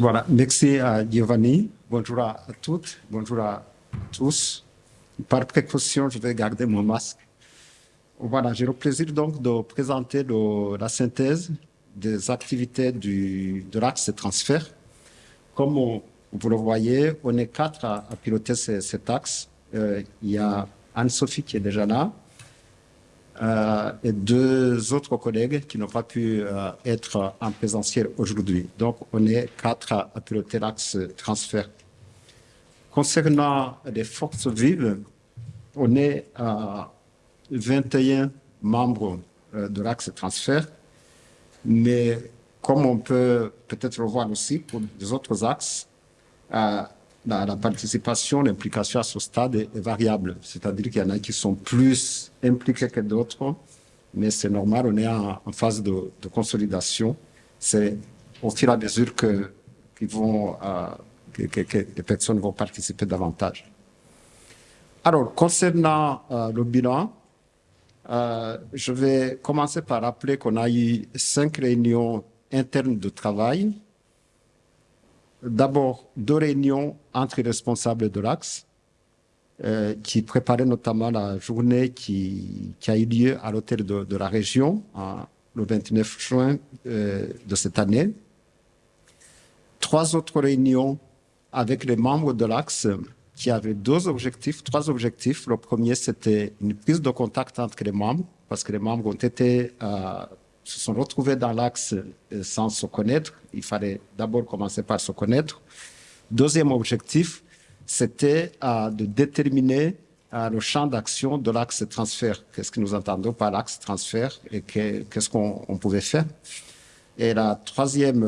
Voilà, merci à Giovanni. Bonjour à toutes, bonjour à tous. Par précaution, je vais garder mon masque. Voilà, j'ai le plaisir donc de présenter la synthèse des activités du, de l'axe de transfert. Comme vous le voyez, on est quatre à, piloter cet axe. Euh, il y a Anne-Sophie qui est déjà là, euh, et deux autres collègues qui n'ont pas pu euh, être en présentiel aujourd'hui. Donc, on est quatre à, piloter l'axe transfert. Concernant les forces vives, on est à 21 membres euh, de l'axe transfert, mais comme on peut peut-être le voir aussi pour les autres axes, la, participation, l'implication à ce stade est, variable. C'est-à-dire qu'il y en a qui sont plus impliqués que d'autres, mais c'est normal, on est en, phase de, consolidation. C'est au fur et à mesure que, vont, euh, que, les personnes vont participer davantage. Alors, concernant euh, le bilan, euh, je vais commencer par rappeler qu'on a eu cinq réunions internes de travail d'abord deux réunions entre les responsables de l'Axe, euh, qui préparaient notamment la journée qui, a eu lieu à l'hôtel de, la région le 29 juin euh, de cette année. Trois autres réunions avec les membres de l'Axe qui avaient deux objectifs, trois objectifs. Le premier, c'était une prise de contact entre les membres, parce que les membres ont été euh, se sont retrouvés dans l'axe euh, sans se connaître. Il fallait d'abord commencer par se connaître. Deuxième objectif, c'était euh, de déterminer euh, le champ d'action de l'axe transfert. Qu'est-ce que nous entendons par l'axe transfert et qu'est-ce qu'on pouvait faire? Et la troisième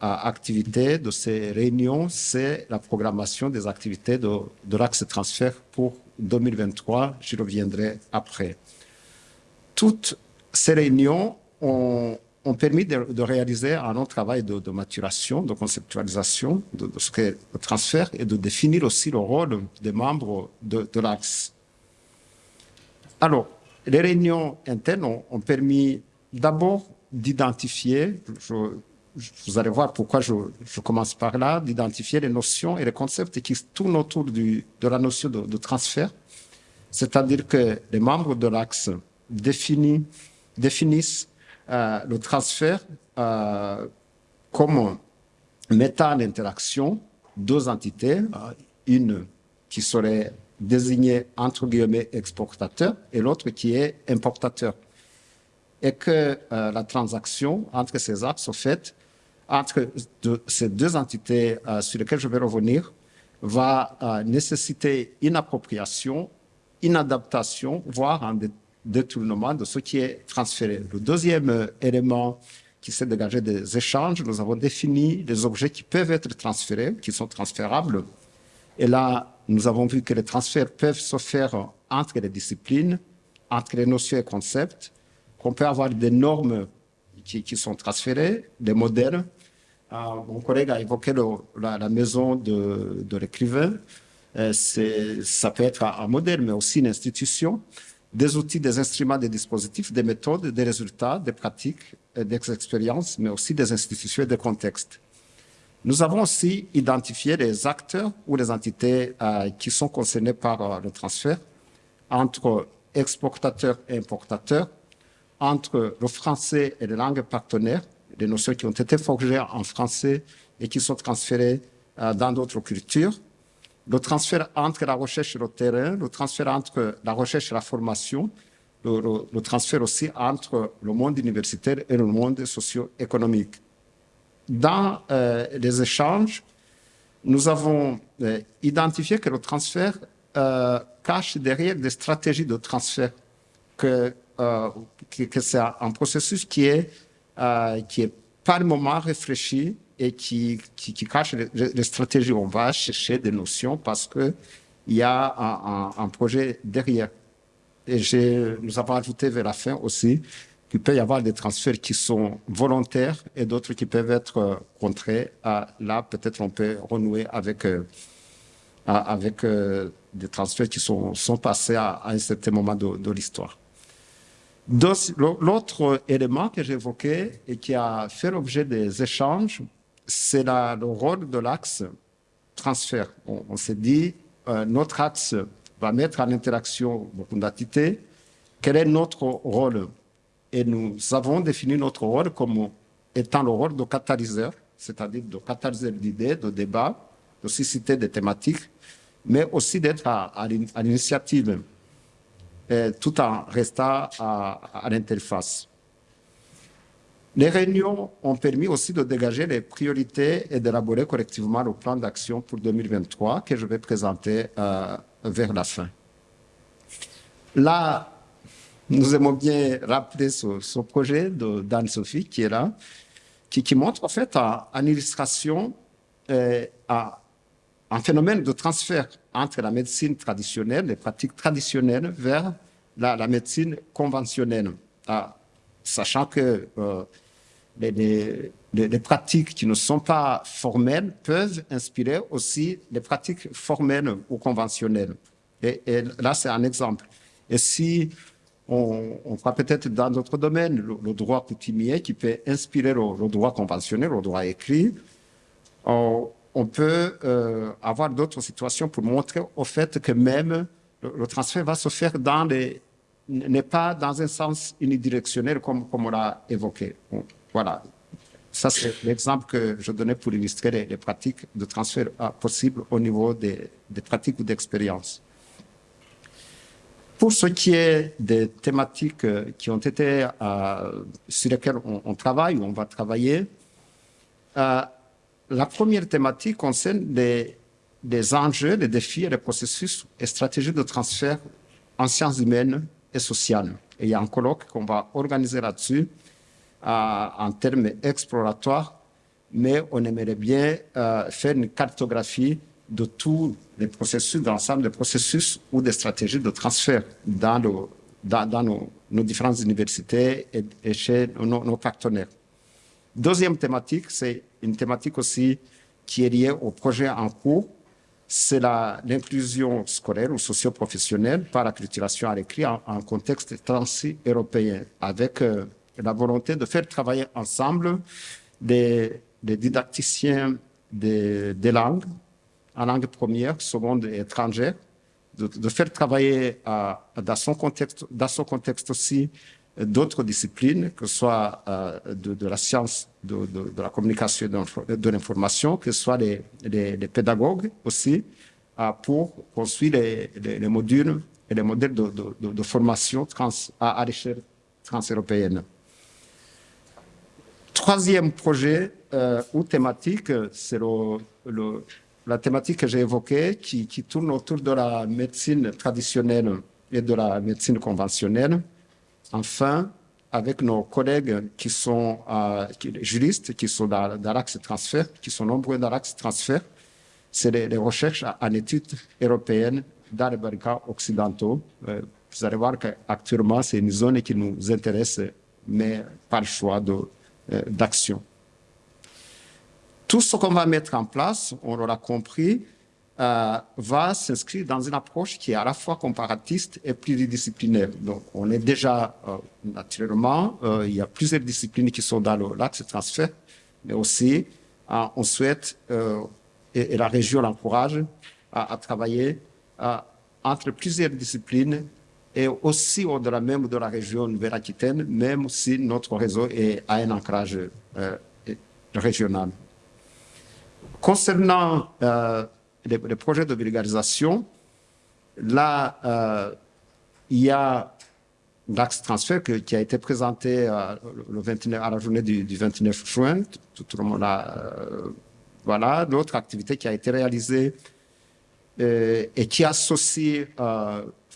activité de ces réunions, c'est la programmation des activités de, l'axe transfert pour 2023. J'y reviendrai après. Toutes ces réunions ont, permis de, réaliser un long travail de, maturation, de conceptualisation de, ce qu'est le transfert et de définir aussi le rôle des membres de, l'Axe. Alors, les réunions internes ont, permis d'abord d'identifier, vous allez voir pourquoi je, commence par là, d'identifier les notions et les concepts qui tournent autour de la notion de, transfert. C'est-à-dire que les membres de l'Axe définissent le transfert euh, comme mettant en interaction deux entités, euh, une qui serait désignée entre guillemets exportateur et l'autre qui est importateur. Et que la transaction entre ces axes, au fait, entre ces deux entités sur lesquelles je vais revenir, va nécessiter une appropriation, une adaptation, voire un détournement de ce qui est transféré. Le deuxième euh, élément qui s'est dégagé des échanges, nous avons défini des objets qui peuvent être transférés, qui sont transférables. Et là, nous avons vu que les transferts peuvent se faire entre les disciplines, entre les notions et concepts, qu'on peut avoir des normes qui, sont transférées, des modèles. Euh, mon collègue a évoqué la, maison de, de l'écrivain. Euh, ça peut être un modèle, mais aussi une institution des outils, des instruments, des dispositifs, des méthodes, des résultats, des pratiques, des expériences, mais aussi des institutions et des contextes. Nous avons aussi identifié les acteurs ou les entités euh, qui sont concernés par euh, le transfert entre exportateurs et importateurs, entre le français et les langues partenaires, des notions qui ont été forgées en français et qui sont transférées euh, dans d'autres cultures, le transfert entre la recherche et le terrain, le transfert entre la recherche et la formation, le, transfert aussi entre le monde universitaire et le monde socio-économique. Dans euh, les échanges, nous avons euh, identifié que le transfert euh, cache derrière des stratégies de transfert, que, c'est un processus qui est, qui est par moment réfléchi et qui, qui, cache les, stratégies. On va chercher des notions parce qu'il y a un, projet derrière. Et nous avons ajouté vers la fin aussi qu'il peut y avoir des transferts qui sont volontaires et d'autres qui peuvent être euh, contrés. là, peut-être on peut renouer avec, euh, avec euh, des transferts qui sont, sont passés à, un certain moment de, de l'histoire. L'autre élément que j'évoquais et qui a fait l'objet des échanges c'est le rôle de l'axe transfert. On, s'est dit, euh, notre axe va mettre en interaction beaucoup d'entités. Quel est notre rôle? Et nous avons défini notre rôle comme étant le rôle de catalyseur, c'est-à-dire de catalyseur d'idées, de débats, de susciter des thématiques, mais aussi d'être à, l'initiative, tout en restant à l'interface. Les réunions ont permis aussi de dégager les priorités et d'élaborer collectivement le plan d'action pour 2023 que je vais présenter euh, vers la fin. Là, nous aimons bien rappeler ce, projet d'Anne-Sophie qui est là, qui, montre en fait en, illustration euh, un phénomène de transfert entre la médecine traditionnelle, les pratiques traditionnelles, vers la, médecine conventionnelle. Ah, sachant que euh, les, pratiques qui ne sont pas formelles peuvent inspirer aussi les pratiques formelles ou conventionnelles. Et, là, c'est un exemple. Et si on, on peut-être dans d'autres domaines le, droit coutumier qui peut inspirer le, droit conventionnel, le droit écrit, on, peut euh, avoir d'autres situations pour montrer au fait que même le, transfert va se faire dans les n'est pas dans un sens unidirectionnel comme, comme on l'a évoqué. Voilà. Ça, c'est l'exemple que je donnais pour illustrer les, pratiques de transfert euh, possibles au niveau des, pratiques ou d'expériences. Pour ce qui est des thématiques euh, qui ont été, euh, sur lesquelles on, travaille ou on va travailler, la première thématique concerne les, les enjeux, les défis les processus et stratégies de transfert en sciences humaines et sociales. Il y a un colloque qu'on va organiser là-dessus en termes exploratoires, mais on aimerait bien euh, faire une cartographie de tous les processus, de l'ensemble des processus ou des stratégies de transfert dans, nos, différentes universités et, chez nos, partenaires. Deuxième thématique, c'est une thématique aussi qui est liée au projet en cours, c'est l'inclusion scolaire ou socio-professionnelle par l'acculturation à l'écrit en, contexte trans-européen, avec euh, la volonté de faire travailler ensemble des, didacticiens des, langues, en langue première, seconde et étrangère, de, faire travailler dans, son contexte, dans son contexte aussi d'autres disciplines, que ce soit euh, de, la science, de, la communication et de l'information, que ce soit les, pédagogues aussi, euh, pour construire les, modules et les modèles de, formation trans, à, l'échelle transeuropéenne. Troisième projet euh, ou thématique, c'est le, la thématique que j'ai évoquée qui, tourne autour de la médecine traditionnelle et de la médecine conventionnelle. Enfin, avec nos collègues qui sont euh, juristes, qui sont dans, l'axe transfert, qui sont nombreux dans l'axe transfert, c'est les, recherches en études européennes dans les Balkans occidentaux. Euh, vous allez voir qu'actuellement, c'est une zone qui nous intéresse, mais par le choix de, d'action. Tout ce qu'on va mettre en place, on l'aura compris, euh, va s'inscrire dans une approche qui est à la fois comparatiste et pluridisciplinaire. Donc, on est déjà, euh, naturellement, il y a plusieurs disciplines qui sont dans l'axe transfert, mais aussi, on souhaite, et, la région l'encourage, à, travailler entre plusieurs disciplines et aussi au-delà même de la région Nouvelle-Aquitaine, même si notre réseau a un ancrage euh, régional. Concernant euh, les, projets de vulgarisation, là, euh, il y a l'axe transfert qui a été présenté le 29, à la journée du, 29 juin. Tout, le monde a, voilà, l'autre activité qui a été réalisée et qui associe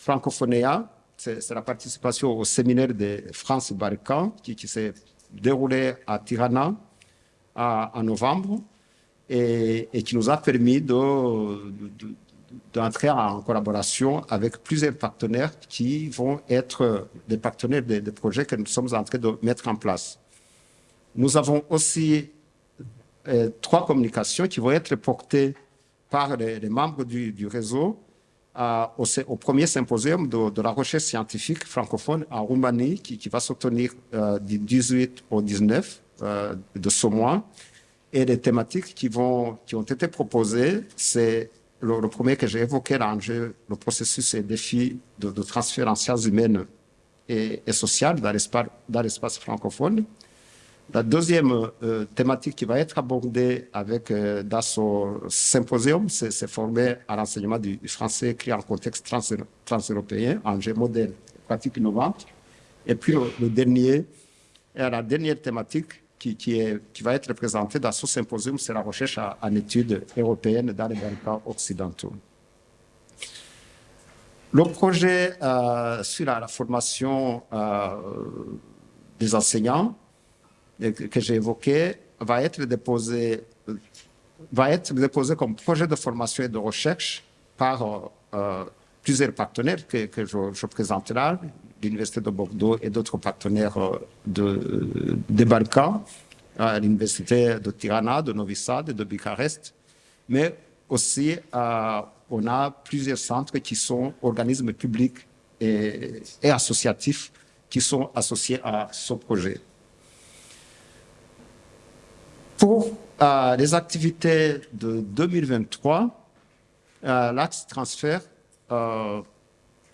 Francophonia, c'est la participation au séminaire de France Balkan qui, s'est déroulé à Tirana en novembre et, qui nous a permis d'entrer en collaboration avec plusieurs partenaires qui vont être des partenaires des, projets que nous sommes en train de mettre en place. Nous avons aussi euh, trois communications qui vont être portées par les, membres du réseau au, premier symposium de, la recherche scientifique francophone en Roumanie qui, va se euh, du 18 au 19 euh, de ce mois Et les thématiques qui, vont, qui ont été proposées, c'est le, premier que j'ai évoqué, l'enjeu, le processus et défis de, de transfert en sciences humaines et, et sociales dans l'espace francophone. La deuxième euh, thématique qui va être abordée avec, euh, dans ce symposium, c'est formé à l'enseignement du, français écrit en contexte trans-européen, trans enjeu modèle, pratique innovante. Et puis le, dernier, et la dernière thématique qui, va être présentée dans ce symposium, c'est la recherche en études européennes dans les Balkans occidentaux. Le projet euh, sur la, formation euh, des enseignants que j'ai évoqué va être déposé va être déposé comme projet de formation et de recherche par euh, plusieurs partenaires que, je, présenterai, l'Université de Bordeaux et d'autres partenaires euh, de, des Balkans, euh, l'Université de Tirana, de Novi Sad et de Bucarest, mais aussi euh, on a plusieurs centres qui sont organismes publics et associatifs qui sont associés à ce projet. Pour euh, les activités de 2023, euh, l'axe transfert euh,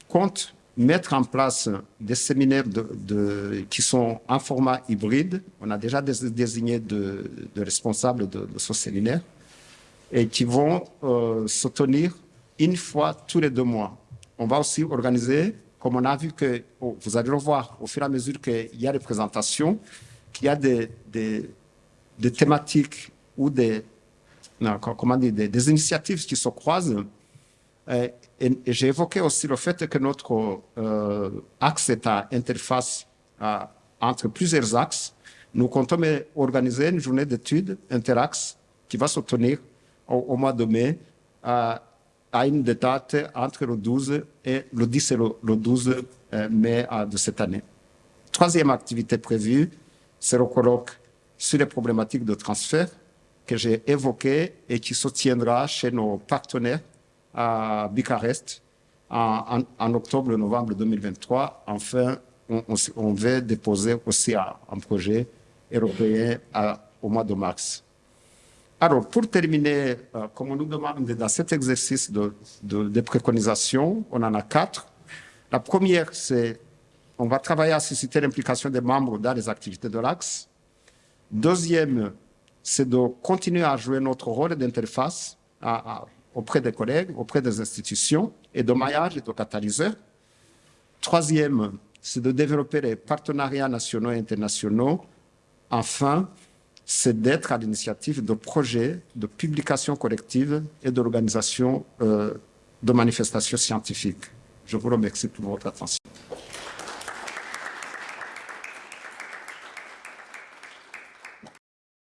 compte mettre en place des séminaires de, de, qui sont en format hybride. On a déjà désigné de, de responsables de, ce séminaire et qui vont euh, se tenir une fois tous les deux mois. On va aussi organiser, comme on a vu que, oh, vous allez le voir au fur et à mesure qu'il y a des présentations, qu'il y a des, des des thématiques ou des, comment dire, des, initiatives qui se croisent. Euh, et, j'ai évoqué aussi le fait que notre euh, axe est à interface entre plusieurs axes. Nous comptons organiser une journée d'études interaxe qui va se tenir au, mois de mai à, à une date entre le 12 et le 10 et le, le 12 euh, mai de cette année. Troisième activité prévue, c'est le colloque sur les problématiques de transfert que j'ai évoquées et qui se tiendra chez nos partenaires à Bucarest en, en, en octobre-novembre 2023. Enfin, on, on, on, va déposer aussi un, projet européen au mois de mars. Alors, pour terminer, euh, comme on nous demande dans cet exercice de, de, de préconisation, on en a quatre. La première, c'est on va travailler à susciter l'implication des membres dans les activités de l'Axe. Deuxième, c'est de continuer à jouer notre rôle d'interface auprès des collègues, auprès des institutions et de maillage et de catalyseur. Troisième, c'est de développer les partenariats nationaux et internationaux. Enfin, c'est d'être à l'initiative de projets de publication collective et d'organisation euh, de manifestations scientifiques. Je vous remercie pour votre attention.